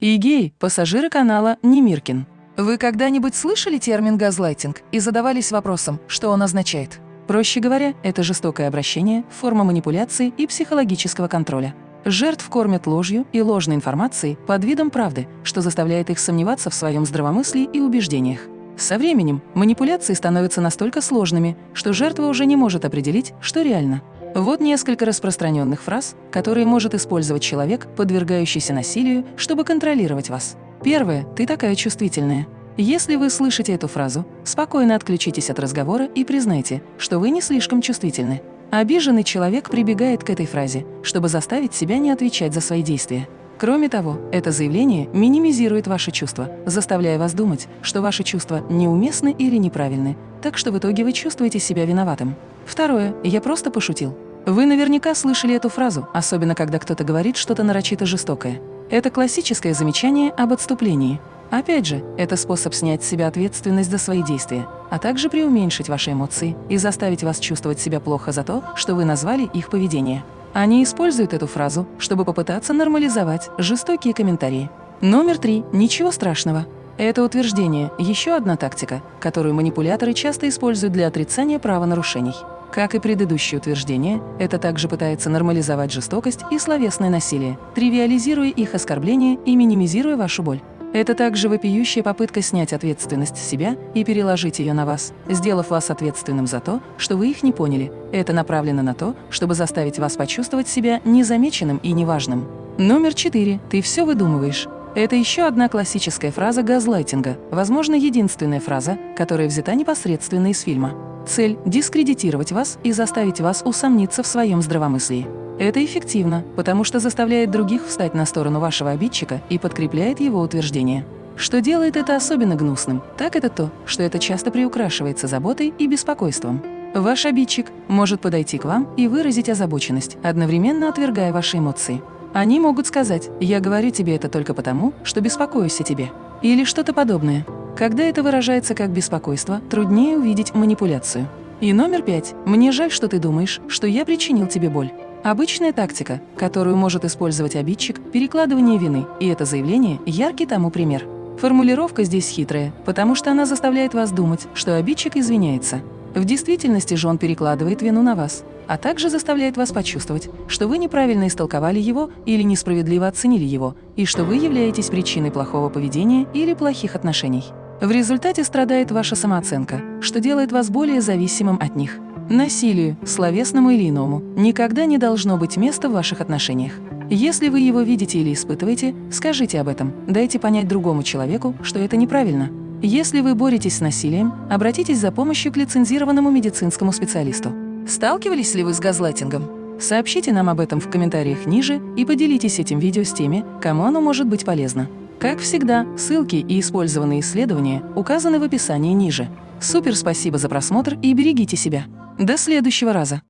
и пассажиры канала Немиркин. Вы когда-нибудь слышали термин «газлайтинг» и задавались вопросом, что он означает? Проще говоря, это жестокое обращение, форма манипуляции и психологического контроля. Жертв кормят ложью и ложной информацией под видом правды, что заставляет их сомневаться в своем здравомыслии и убеждениях. Со временем манипуляции становятся настолько сложными, что жертва уже не может определить, что реально. Вот несколько распространенных фраз, которые может использовать человек, подвергающийся насилию, чтобы контролировать вас. Первое – «ты такая чувствительная». Если вы слышите эту фразу, спокойно отключитесь от разговора и признайте, что вы не слишком чувствительны. Обиженный человек прибегает к этой фразе, чтобы заставить себя не отвечать за свои действия. Кроме того, это заявление минимизирует ваши чувства, заставляя вас думать, что ваши чувства неуместны или неправильны, так что в итоге вы чувствуете себя виноватым. Второе. Я просто пошутил. Вы наверняка слышали эту фразу, особенно когда кто-то говорит что-то нарочито жестокое. Это классическое замечание об отступлении. Опять же, это способ снять с себя ответственность за свои действия, а также преуменьшить ваши эмоции и заставить вас чувствовать себя плохо за то, что вы назвали их поведение. Они используют эту фразу, чтобы попытаться нормализовать жестокие комментарии. Номер три. Ничего страшного. Это утверждение – еще одна тактика, которую манипуляторы часто используют для отрицания правонарушений. Как и предыдущее утверждение, это также пытается нормализовать жестокость и словесное насилие, тривиализируя их оскорбления и минимизируя вашу боль. Это также вопиющая попытка снять ответственность с себя и переложить ее на вас, сделав вас ответственным за то, что вы их не поняли. Это направлено на то, чтобы заставить вас почувствовать себя незамеченным и неважным. Номер четыре. Ты все выдумываешь. Это еще одна классическая фраза газлайтинга, возможно, единственная фраза, которая взята непосредственно из фильма. Цель – дискредитировать вас и заставить вас усомниться в своем здравомыслии. Это эффективно, потому что заставляет других встать на сторону вашего обидчика и подкрепляет его утверждение. Что делает это особенно гнусным, так это то, что это часто приукрашивается заботой и беспокойством. Ваш обидчик может подойти к вам и выразить озабоченность, одновременно отвергая ваши эмоции. Они могут сказать «я говорю тебе это только потому, что беспокоюсь о тебе» или что-то подобное. Когда это выражается как беспокойство, труднее увидеть манипуляцию. И номер пять. Мне жаль, что ты думаешь, что я причинил тебе боль. Обычная тактика, которую может использовать обидчик – перекладывание вины, и это заявление – яркий тому пример. Формулировка здесь хитрая, потому что она заставляет вас думать, что обидчик извиняется. В действительности же он перекладывает вину на вас, а также заставляет вас почувствовать, что вы неправильно истолковали его или несправедливо оценили его, и что вы являетесь причиной плохого поведения или плохих отношений. В результате страдает ваша самооценка, что делает вас более зависимым от них. Насилию, словесному или иному, никогда не должно быть места в ваших отношениях. Если вы его видите или испытываете, скажите об этом, дайте понять другому человеку, что это неправильно. Если вы боретесь с насилием, обратитесь за помощью к лицензированному медицинскому специалисту. Сталкивались ли вы с газлайтингом? Сообщите нам об этом в комментариях ниже и поделитесь этим видео с теми, кому оно может быть полезно. Как всегда, ссылки и использованные исследования указаны в описании ниже. Супер спасибо за просмотр и берегите себя. До следующего раза!